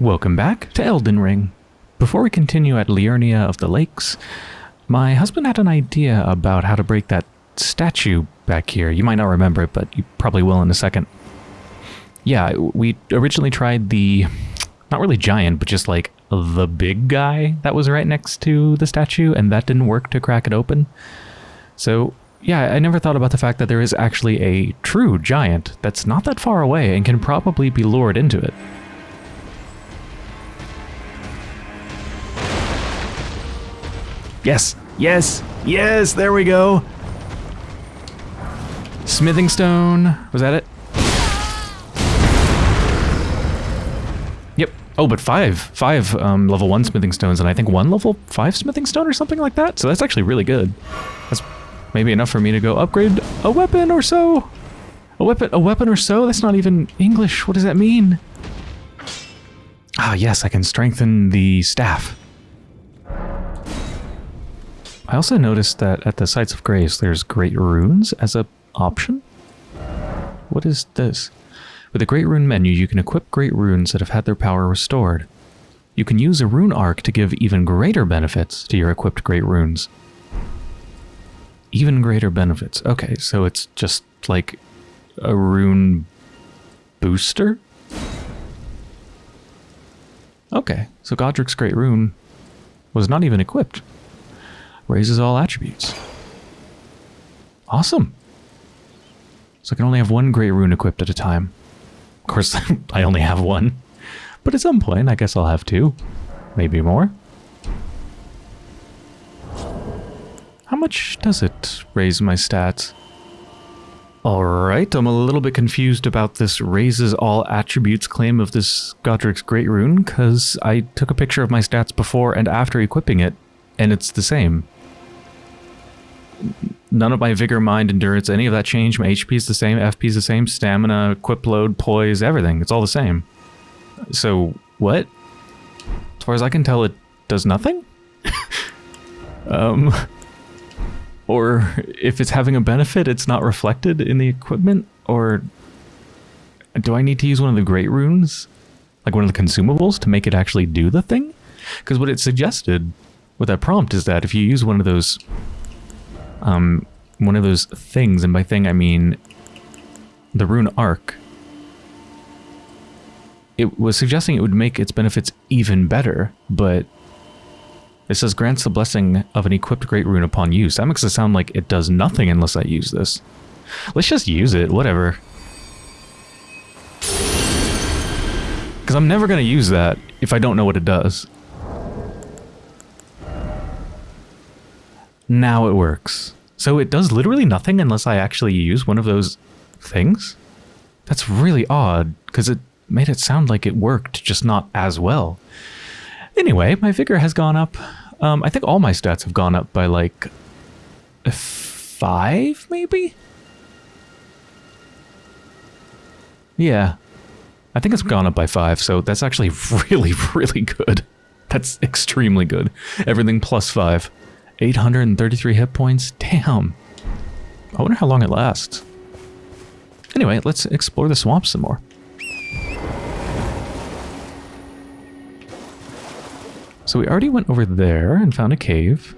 Welcome back to Elden Ring. Before we continue at Liurnia of the Lakes, my husband had an idea about how to break that statue back here. You might not remember it, but you probably will in a second. Yeah, we originally tried the, not really giant, but just like the big guy that was right next to the statue, and that didn't work to crack it open. So yeah, I never thought about the fact that there is actually a true giant that's not that far away and can probably be lured into it. Yes, yes, yes, there we go. Smithing stone, was that it? Yep. Oh, but five, five um, level one smithing stones, and I think one level five smithing stone or something like that. So that's actually really good. That's maybe enough for me to go upgrade a weapon or so. A weapon, a weapon or so? That's not even English. What does that mean? Ah, yes, I can strengthen the staff. I also noticed that at the Sites of Grace, there's Great Runes as a option. What is this? With the Great Rune menu, you can equip Great Runes that have had their power restored. You can use a Rune Arc to give even greater benefits to your equipped Great Runes. Even greater benefits. Okay, so it's just like a rune booster? Okay, so Godrick's Great Rune was not even equipped. Raises all attributes. Awesome. So I can only have one Great Rune equipped at a time. Of course, I only have one. But at some point, I guess I'll have two. Maybe more. How much does it raise my stats? Alright, I'm a little bit confused about this raises all attributes claim of this Godrick's Great Rune, because I took a picture of my stats before and after equipping it, and it's the same. None of my vigor, mind, endurance, any of that changed. My HP is the same, FP is the same, stamina, equip load, poise, everything. It's all the same. So, what? As far as I can tell, it does nothing? um... Or if it's having a benefit, it's not reflected in the equipment? Or do I need to use one of the great runes? Like one of the consumables to make it actually do the thing? Because what it suggested with that prompt is that if you use one of those um, one of those things, and by thing I mean the rune arc, it was suggesting it would make its benefits even better, but it says grants the blessing of an equipped great rune upon use. That makes it sound like it does nothing unless I use this. Let's just use it, whatever. Because I'm never going to use that if I don't know what it does. Now it works. So it does literally nothing unless I actually use one of those things? That's really odd, because it made it sound like it worked, just not as well. Anyway, my vigor has gone up. Um, I think all my stats have gone up by like five, maybe? Yeah. I think it's gone up by five, so that's actually really, really good. That's extremely good. Everything plus five. 833 hit points? Damn. I wonder how long it lasts. Anyway, let's explore the swamp some more. So we already went over there and found a cave.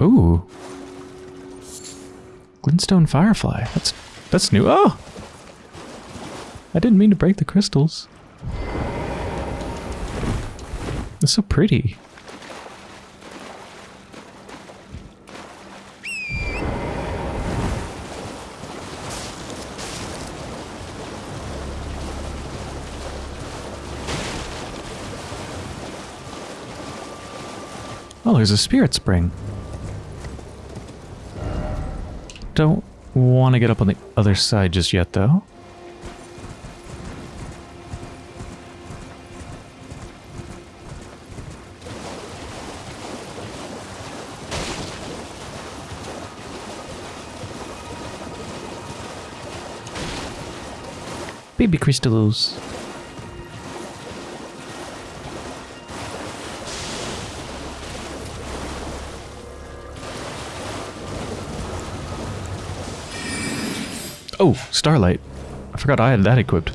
Ooh. Glintstone Firefly. That's that's new. Oh! I didn't mean to break the crystals. It's so pretty. Oh, there's a spirit spring. Don't want to get up on the other side just yet, though. Maybe crystals. Oh, Starlight. I forgot I had that equipped.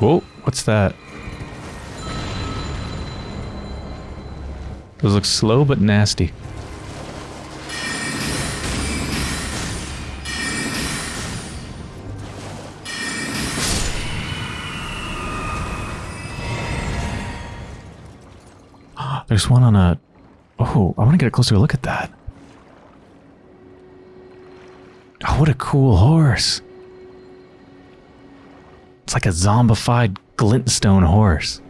Whoa, what's that? Those look slow but nasty. There's one on a... Oh, I want to get a closer look at that. Oh, what a cool horse. It's like a zombified glintstone horse.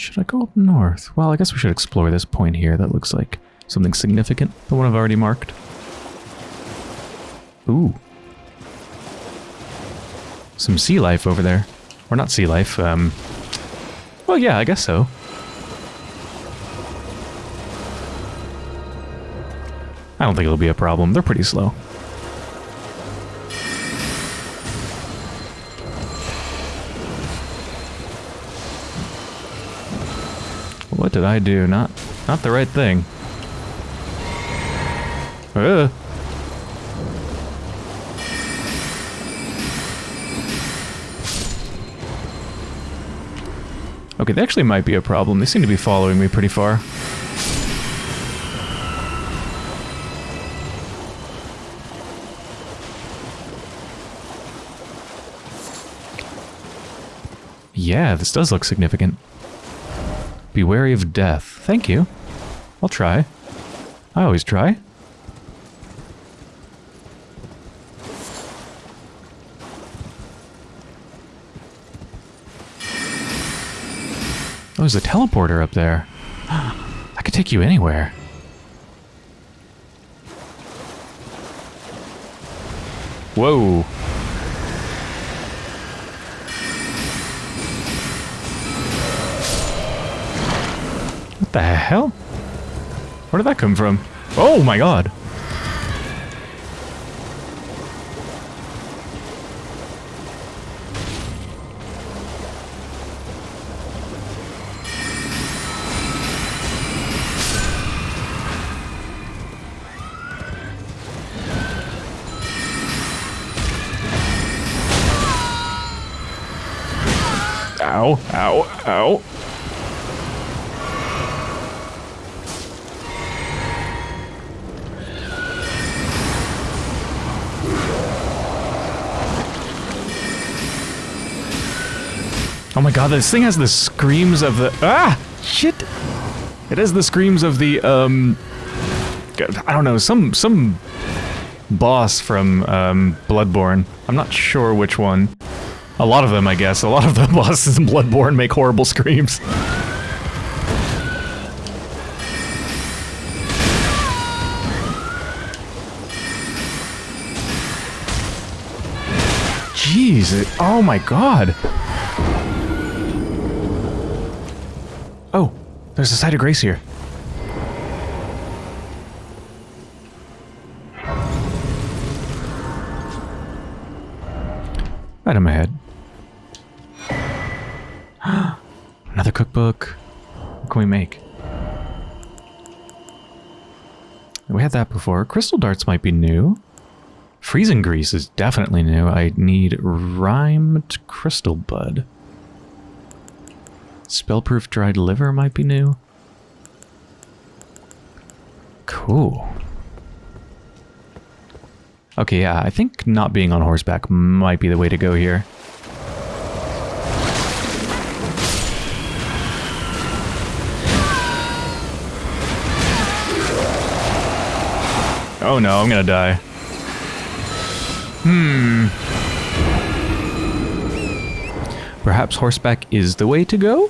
Should I go up north? Well, I guess we should explore this point here. That looks like something significant. The one I've already marked. Ooh. Some sea life over there. Or not sea life, um... Well, yeah, I guess so. I don't think it'll be a problem. They're pretty slow. Did I do? Not not the right thing. Uh. Okay, that actually might be a problem. They seem to be following me pretty far. Yeah, this does look significant. Be wary of death. Thank you. I'll try. I always try. Oh, there's a teleporter up there. I could take you anywhere. Whoa. What the hell? Where did that come from? Oh my god. This thing has the screams of the- Ah! Shit! It has the screams of the, um... I don't know, some, some boss from, um, Bloodborne. I'm not sure which one. A lot of them, I guess. A lot of the bosses in Bloodborne make horrible screams. Jeez. Oh my god. Oh, there's a site of grace here. Right in my head. Another cookbook. What can we make? We had that before. Crystal darts might be new. Freezing grease is definitely new. I need rimed crystal bud. Spellproof dried liver might be new. Cool. Okay, yeah, I think not being on horseback might be the way to go here. Oh no, I'm gonna die. Hmm. Perhaps horseback is the way to go?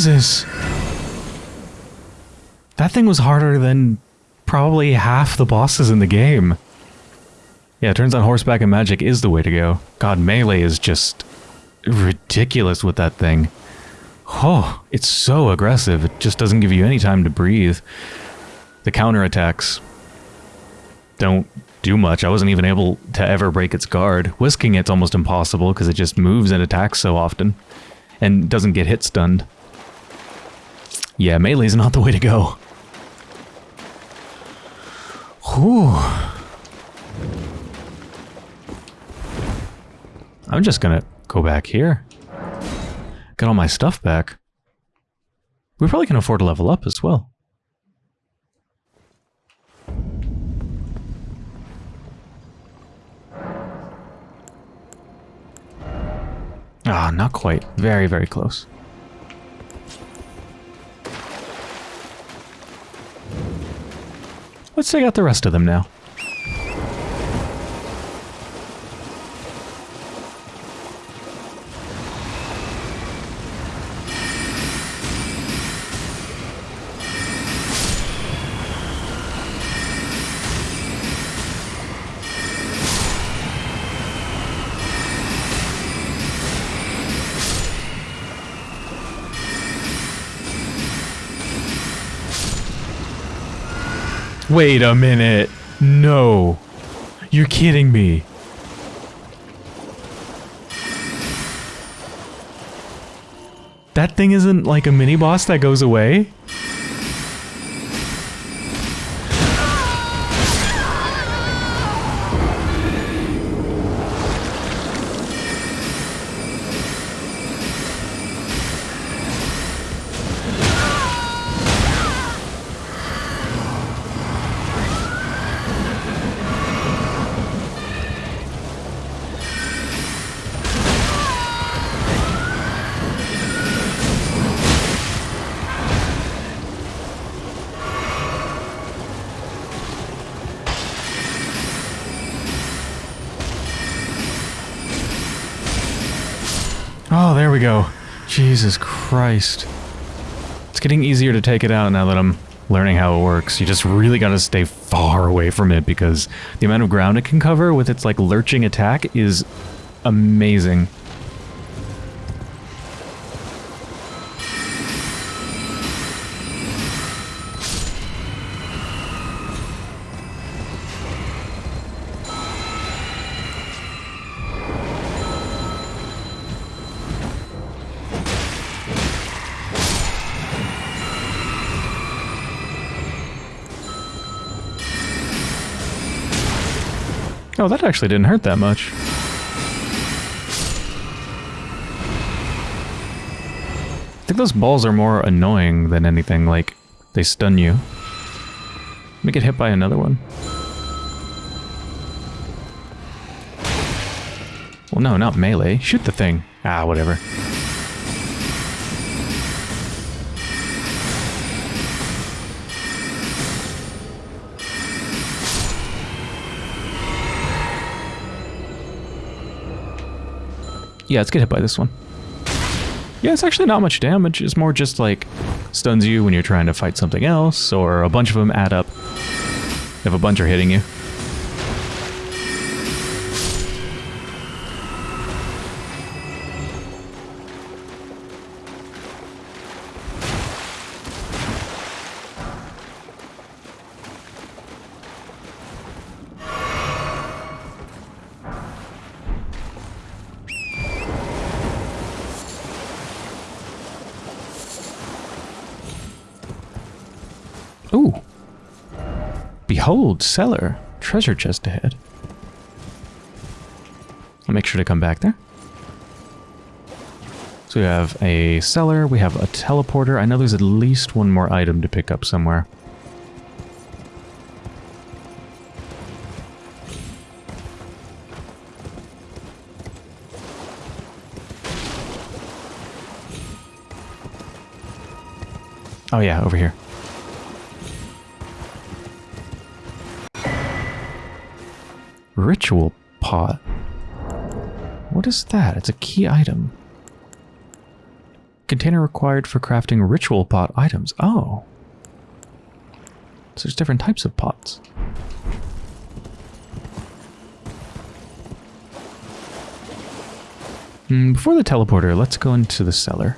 Jesus. That thing was harder than probably half the bosses in the game. Yeah, it turns out horseback and magic is the way to go. God, melee is just ridiculous with that thing. Oh, it's so aggressive. It just doesn't give you any time to breathe. The counterattacks don't do much. I wasn't even able to ever break its guard. Whisking it's almost impossible because it just moves and attacks so often and doesn't get hit stunned. Yeah, melee's not the way to go. Whew. I'm just gonna go back here. Get all my stuff back. We probably can afford to level up as well. Ah, not quite. Very, very close. Let's take out the rest of them now. Wait a minute. No. You're kidding me. That thing isn't like a mini boss that goes away? Christ. It's getting easier to take it out now that I'm learning how it works. You just really gotta stay far away from it because the amount of ground it can cover with its like lurching attack is amazing. Oh, that actually didn't hurt that much. I think those balls are more annoying than anything, like, they stun you. Let me get hit by another one. Well, no, not melee. Shoot the thing. Ah, whatever. Yeah, let's get hit by this one. Yeah, it's actually not much damage. It's more just like stuns you when you're trying to fight something else, or a bunch of them add up if a bunch are hitting you. Cellar. Treasure chest ahead. I'll make sure to come back there. So we have a cellar, we have a teleporter. I know there's at least one more item to pick up somewhere. Oh yeah, over here. Ritual pot. What is that? It's a key item. Container required for crafting ritual pot items. Oh. So there's different types of pots. Mm, before the teleporter, let's go into the cellar.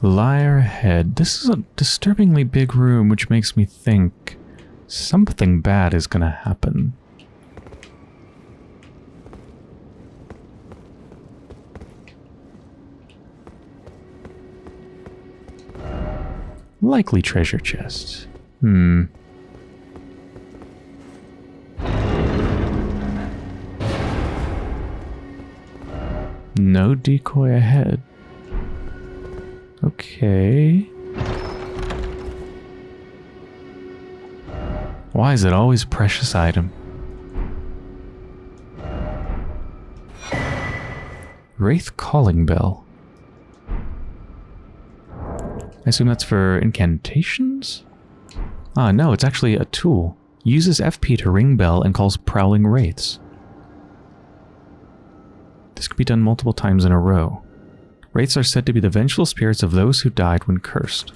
Liar head. This is a disturbingly big room, which makes me think something bad is going to happen. Likely treasure chest. Hmm. No decoy ahead. Okay. Why is it always precious item? Wraith Calling Bell. I assume that's for incantations? Ah, no, it's actually a tool. Uses FP to ring bell and calls prowling wraiths. This could be done multiple times in a row. Wraiths are said to be the vengeful spirits of those who died when cursed.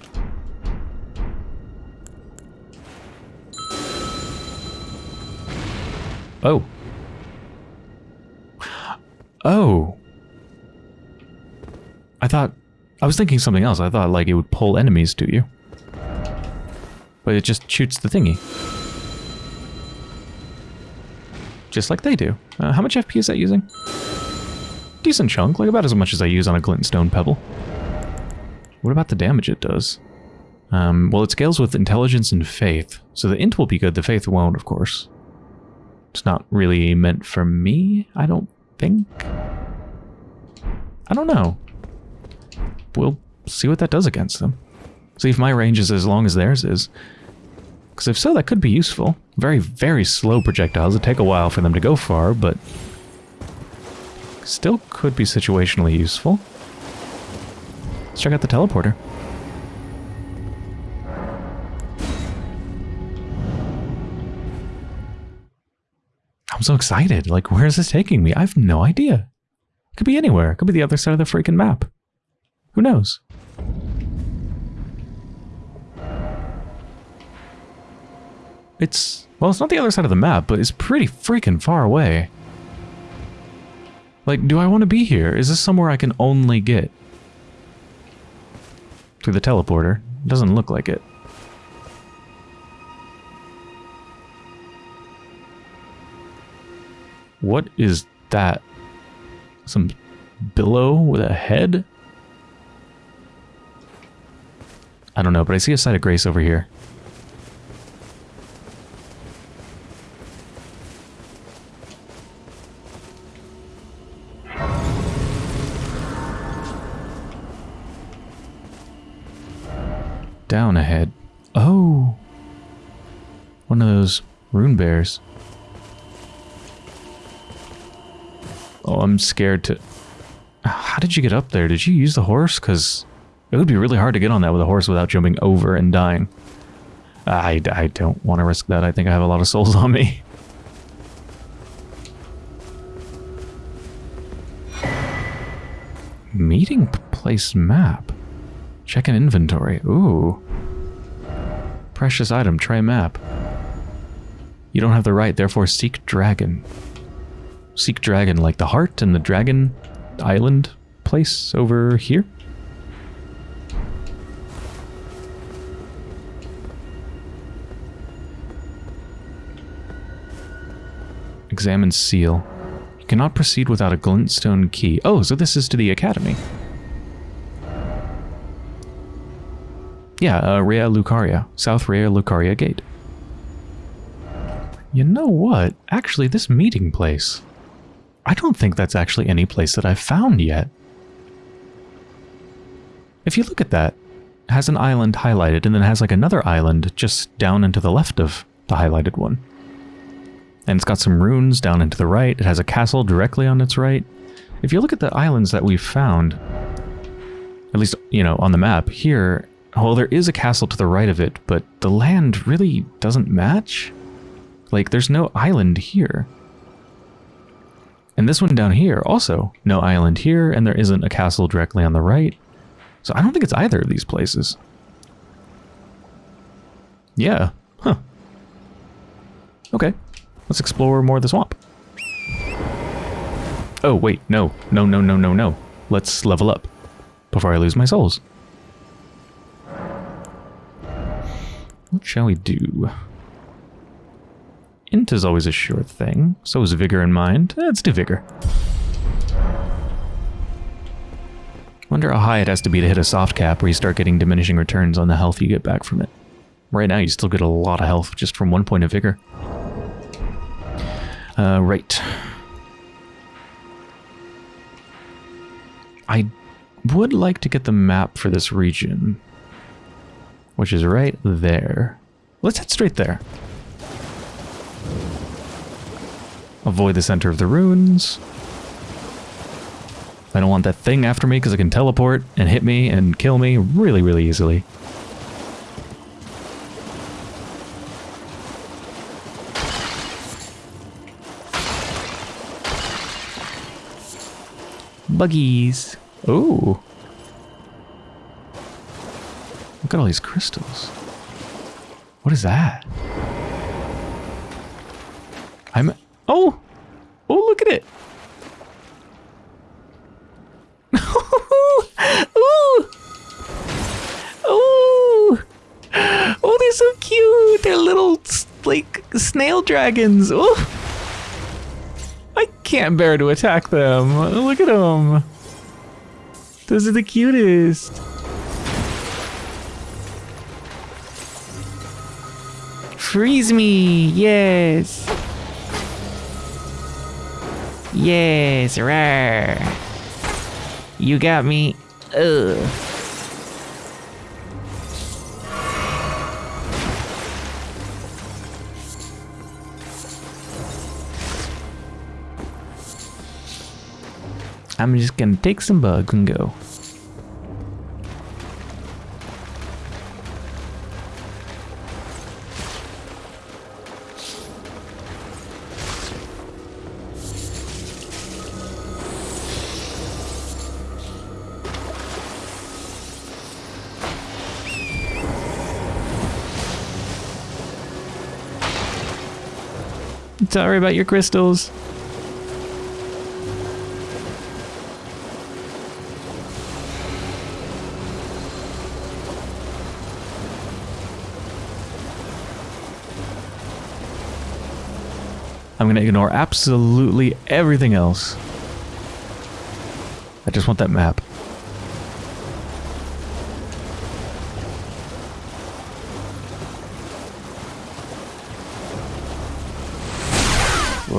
Oh. Oh. I thought... I was thinking something else. I thought, like, it would pull enemies to you. But it just shoots the thingy. Just like they do. Uh, how much FP is that using? Decent chunk, like about as much as I use on a glintstone pebble. What about the damage it does? Um, well, it scales with intelligence and faith, so the int will be good, the faith won't, of course. It's not really meant for me, I don't think. I don't know. We'll see what that does against them. See if my range is as long as theirs is. Because if so, that could be useful. Very, very slow projectiles. It'd take a while for them to go far, but Still could be situationally useful. Let's check out the teleporter. I'm so excited. Like, where is this taking me? I have no idea. It could be anywhere. It could be the other side of the freaking map. Who knows? It's, well, it's not the other side of the map, but it's pretty freaking far away. Like, do I want to be here? Is this somewhere I can only get? Through the teleporter. Doesn't look like it. What is that? Some billow with a head? I don't know, but I see a site of grace over here. Rune bears. Oh, I'm scared to... How did you get up there? Did you use the horse? Because it would be really hard to get on that with a horse without jumping over and dying. I, I don't want to risk that. I think I have a lot of souls on me. Meeting place map. Check an inventory. Ooh. Precious item. Try map. You don't have the right, therefore seek dragon. Seek dragon, like the heart and the dragon island place over here? Examine seal. You cannot proceed without a glintstone key. Oh, so this is to the academy. Yeah, uh, Raya Lucaria. South Raya Lucaria Gate. You know what? Actually, this meeting place. I don't think that's actually any place that I've found yet. If you look at that, it has an island highlighted and then has like another island just down and to the left of the highlighted one. And it's got some runes down and to the right. It has a castle directly on its right. If you look at the islands that we've found, at least, you know, on the map, here, well, there is a castle to the right of it, but the land really doesn't match. Like, there's no island here. And this one down here, also, no island here, and there isn't a castle directly on the right. So I don't think it's either of these places. Yeah. Huh. Okay. Let's explore more of the swamp. Oh, wait. No. No, no, no, no, no. Let's level up before I lose my souls. What shall we do? Int is always a sure thing. So is Vigor in mind. Let's do Vigor. Wonder how high it has to be to hit a soft cap where you start getting diminishing returns on the health you get back from it. Right now you still get a lot of health just from one point of Vigor. Uh, right. I would like to get the map for this region which is right there. Let's head straight there. Avoid the center of the ruins. I don't want that thing after me because it can teleport and hit me and kill me really, really easily. Buggies. Ooh. Look at all these crystals. What is that? I'm... Oh! Oh, look at it! Ooh! Ooh! Oh, they're so cute! They're little, like, snail dragons! Oh! I can't bear to attack them. Look at them! Those are the cutest! Freeze me! Yes! Yes, rare. You got me. Ugh. I'm just gonna take some bugs and go. Sorry about your crystals. I'm going to ignore absolutely everything else. I just want that map.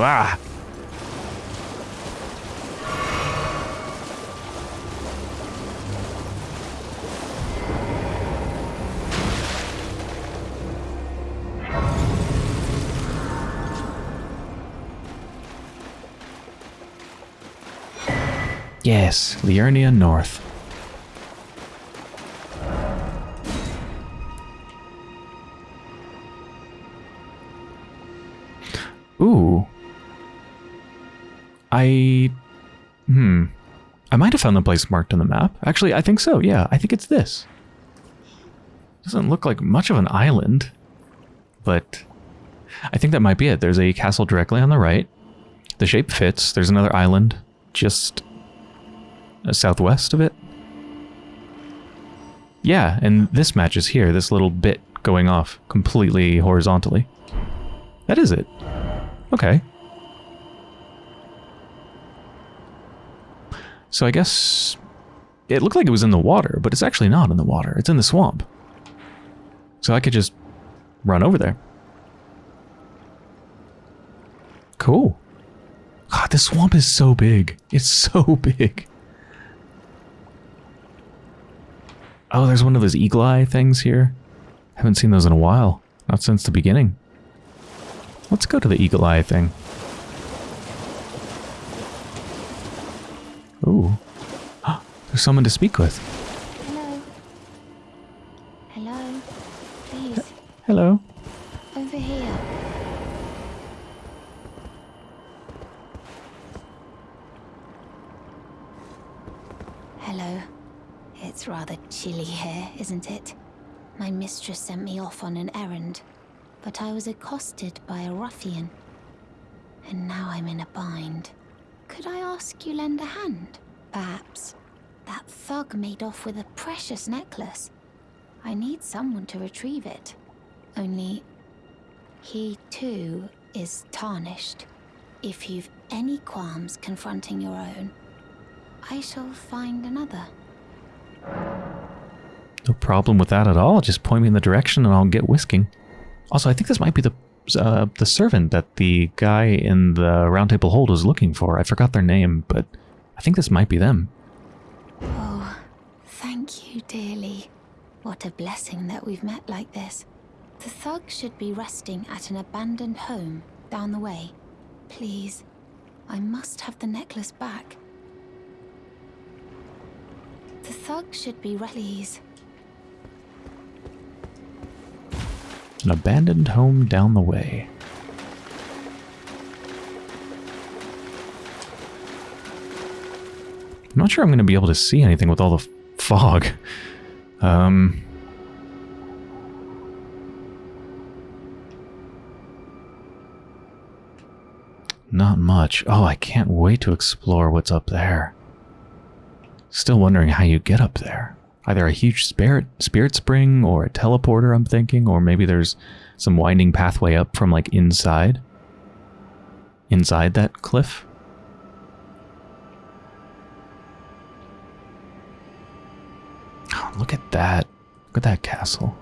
Ah! Yes, Liurnia North. Found the place marked on the map. Actually, I think so, yeah. I think it's this. Doesn't look like much of an island, but I think that might be it. There's a castle directly on the right. The shape fits. There's another island just uh, southwest of it. Yeah, and this matches here, this little bit going off completely horizontally. That is it. Okay. So I guess it looked like it was in the water, but it's actually not in the water. It's in the swamp. So I could just run over there. Cool. God, this swamp is so big. It's so big. Oh, there's one of those eagle eye things here. Haven't seen those in a while. Not since the beginning. Let's go to the eagle eye thing. Ooh. There's someone to speak with. Hello. Hello. Please, Hello. over here. Hello. It's rather chilly here, isn't it? My mistress sent me off on an errand, but I was accosted by a ruffian. And now I'm in a bind. Could I ask you lend a hand? Perhaps. That thug made off with a precious necklace. I need someone to retrieve it. Only, he too is tarnished. If you've any qualms confronting your own, I shall find another. No problem with that at all. Just point me in the direction and I'll get whisking. Also, I think this might be the uh, the servant that the guy in the Roundtable Hold was looking for. I forgot their name, but I think this might be them. Oh, thank you dearly. What a blessing that we've met like this. The thug should be resting at an abandoned home down the way. Please, I must have the necklace back. The thug should be please. An abandoned home down the way. I'm not sure I'm going to be able to see anything with all the fog. Um, not much. Oh, I can't wait to explore what's up there. Still wondering how you get up there. Either a huge spirit spirit spring or a teleporter, I'm thinking, or maybe there's some winding pathway up from like inside. Inside that cliff. Oh, look at that. Look at that castle.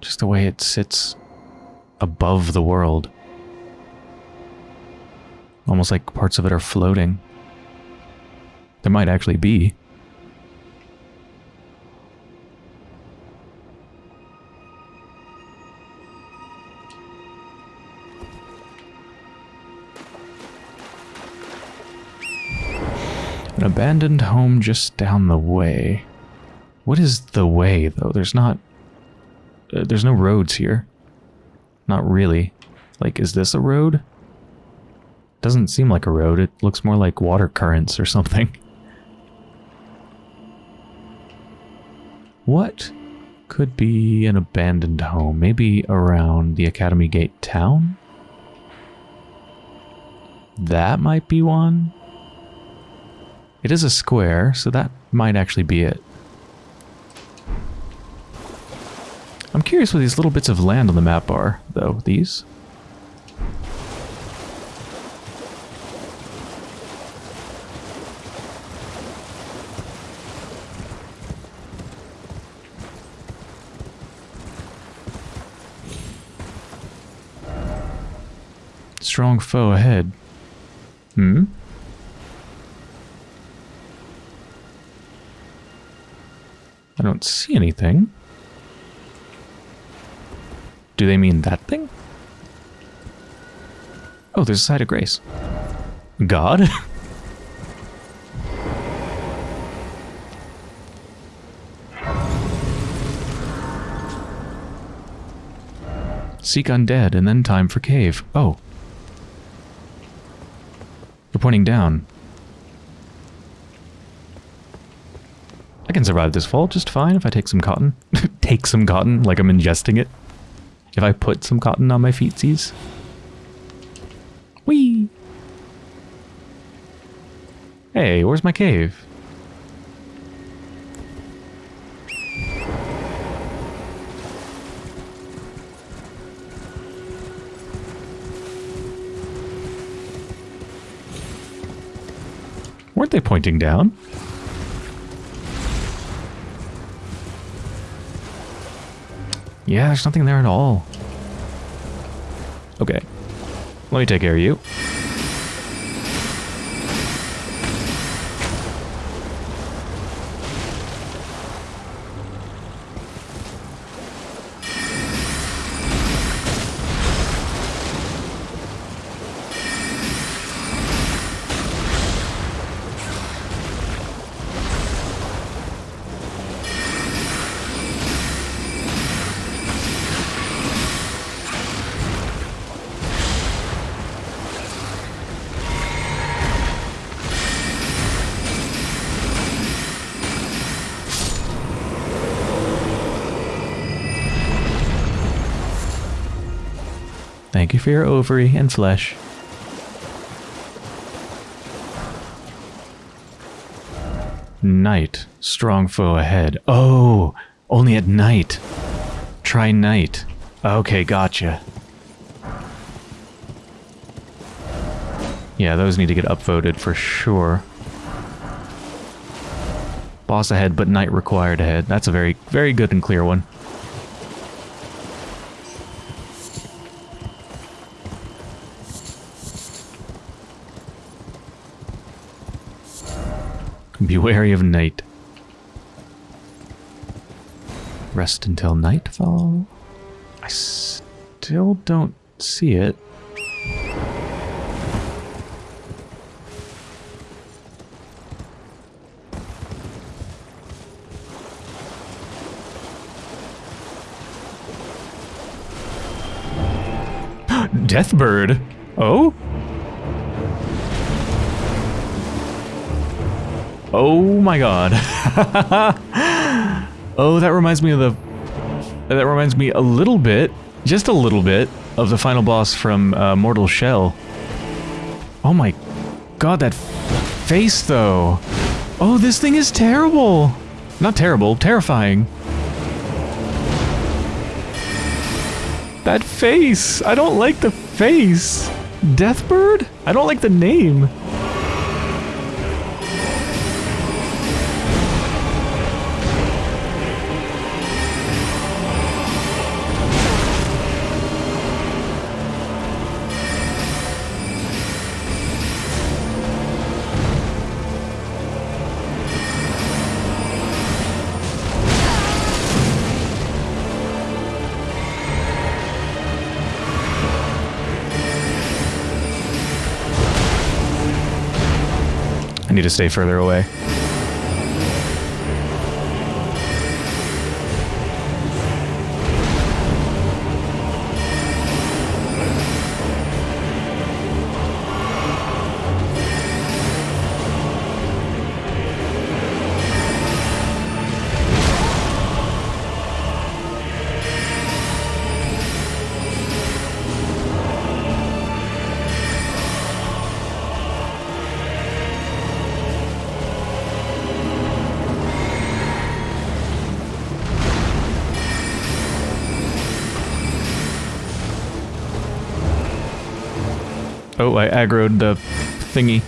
Just the way it sits above the world. Almost like parts of it are floating. There might actually be. An abandoned home just down the way. What is the way, though? There's not... Uh, there's no roads here. Not really. Like, is this a road? Doesn't seem like a road. It looks more like water currents or something. What could be an abandoned home? Maybe around the Academy Gate town? That might be one. It is a square, so that might actually be it. I'm curious what these little bits of land on the map are, though. These? Strong foe ahead. Hmm? I don't see anything. Do they mean that thing? Oh, there's a site of grace. God? Seek undead, and then time for cave. Oh. You're pointing down. Can survive this fall just fine if I take some cotton. take some cotton, like I'm ingesting it. If I put some cotton on my feetsies. Whee! Hey, where's my cave? Weren't they pointing down? Yeah, there's nothing there at all. Okay. Let me take care of you. You for your ovary and flesh. Night. Strong foe ahead. Oh, only at night. Try night. Okay, gotcha. Yeah, those need to get upvoted for sure. Boss ahead, but night required ahead. That's a very, very good and clear one. Be wary of night. Rest until nightfall. I still don't see it. Deathbird. Oh? Oh my god. oh, that reminds me of the... That reminds me a little bit, just a little bit, of the final boss from uh, Mortal Shell. Oh my god, that face though. Oh, this thing is terrible. Not terrible, terrifying. That face! I don't like the face! Deathbird? I don't like the name. I need to stay further away. Oh, I aggroed the thingy.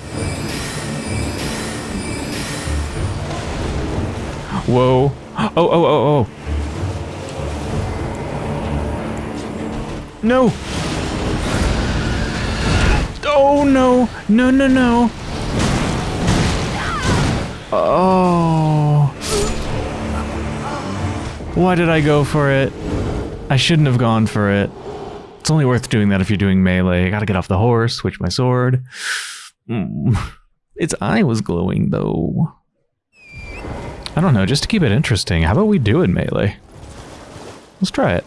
Whoa. Oh, oh, oh, oh. No! Oh no! No, no, no! Oh. Why did I go for it? I shouldn't have gone for it. It's only worth doing that if you're doing melee. I gotta get off the horse, switch my sword. Mm. Its eye was glowing though. I don't know, just to keep it interesting, how about we do it melee? Let's try it.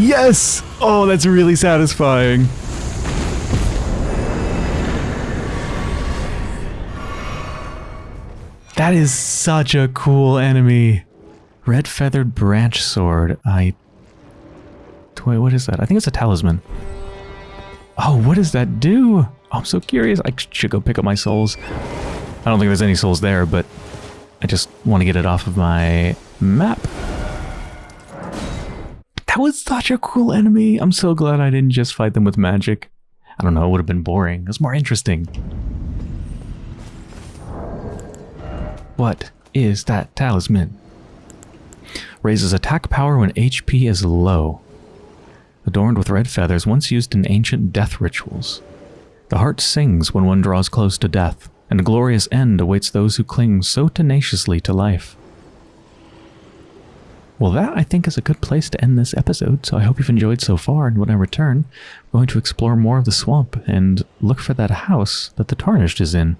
Yes! Oh, that's really satisfying. That is such a cool enemy. Red feathered branch sword. I. Wait, what is that? I think it's a talisman. Oh, what does that do? Oh, I'm so curious. I should go pick up my souls. I don't think there's any souls there, but I just want to get it off of my map. That was such a cool enemy. I'm so glad I didn't just fight them with magic. I don't know, it would have been boring. It was more interesting. What is that talisman? Raises attack power when HP is low. Adorned with red feathers, once used in ancient death rituals. The heart sings when one draws close to death, and a glorious end awaits those who cling so tenaciously to life. Well, that I think is a good place to end this episode, so I hope you've enjoyed so far, and when I return, we're going to explore more of the swamp and look for that house that the Tarnished is in.